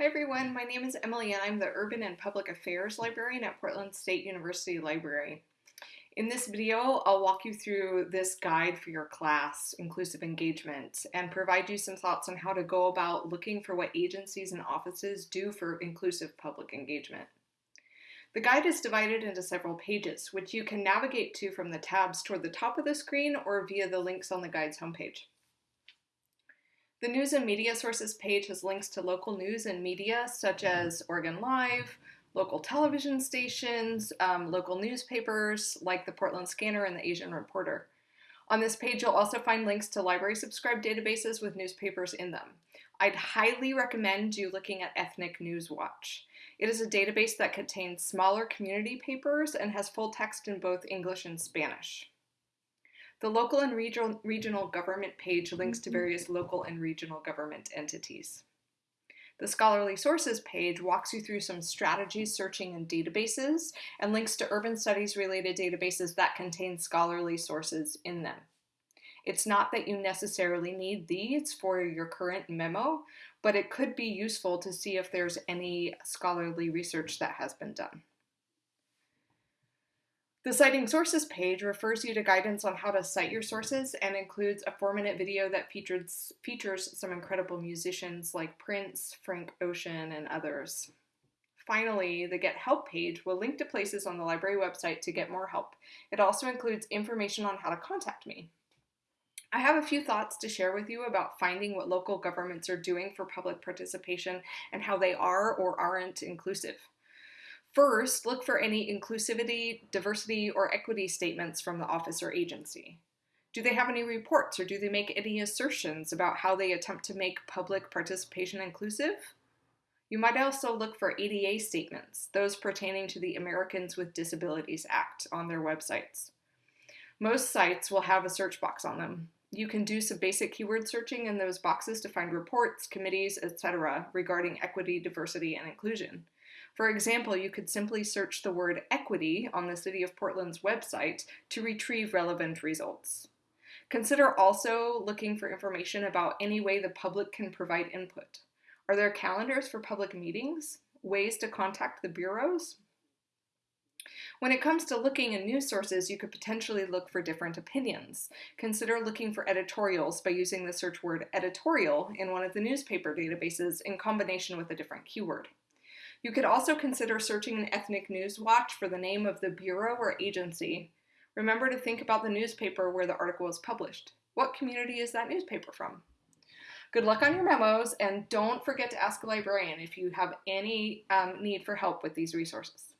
Hi everyone, my name is Emily and I'm the Urban and Public Affairs Librarian at Portland State University Library. In this video, I'll walk you through this guide for your class, Inclusive Engagement, and provide you some thoughts on how to go about looking for what agencies and offices do for inclusive public engagement. The guide is divided into several pages, which you can navigate to from the tabs toward the top of the screen or via the links on the guide's homepage. The News and Media Sources page has links to local news and media such as Oregon Live, local television stations, um, local newspapers like the Portland Skanner and the Asian Reporter. On this page, you'll also find links to library subscribed databases with newspapers in them. I'd highly recommend you looking at Ethnic News Watch. It is a database that contains smaller community papers and has full text in both English and Spanish. The local and regional, regional government page links to mm-hmm. various local and regional government entities. The scholarly sources page walks you through some strategies searching in databases and links to urban studies related databases that contain scholarly sources in them. It's not that you necessarily need these for your current memo, but it could be useful to see if there's any scholarly research that has been done. The Citing Sources page refers you to guidance on how to cite your sources and includes a four minute video that features, features some incredible musicians like Prince, Frank Ocean, and others. Finally, the Get Help page will link to places on the library website to get more help. It also includes information on how to contact me. I have a few thoughts to share with you about finding what local governments are doing for public participation and how they are or aren't inclusive. First, look for any inclusivity, diversity, or equity statements from the office or agency. Do they have any reports or do they make any assertions about how they attempt to make public participation inclusive? You might also look for ADA statements, those pertaining to the Americans with Disabilities Act, on their websites. Most sites will have a search box on them. You can do some basic keyword searching in those boxes to find reports, committees, etc. regarding equity, diversity, and inclusion. For example, you could simply search the word equity on the City of Portland's website to retrieve relevant results. Consider also looking for information about any way the public can provide input. Are there calendars for public meetings? Ways to contact the bureaus? When it comes to looking in news sources, you could potentially look for different opinions. Consider looking for editorials by using the search word editorial in one of the newspaper databases in combination with a different keyword. You could also consider searching an Ethnic News Watch for the name of the bureau or agency. Remember to think about the newspaper where the article was published. What community is that newspaper from? Good luck on your memos, and don't forget to ask a librarian if you have any um, need for help with these resources.